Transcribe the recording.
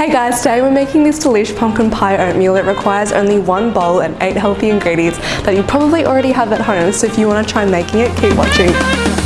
Hey guys, today we're making this delicious pumpkin pie oatmeal. It requires only one bowl and eight healthy ingredients that you probably already have at home. So if you want to try making it, keep watching.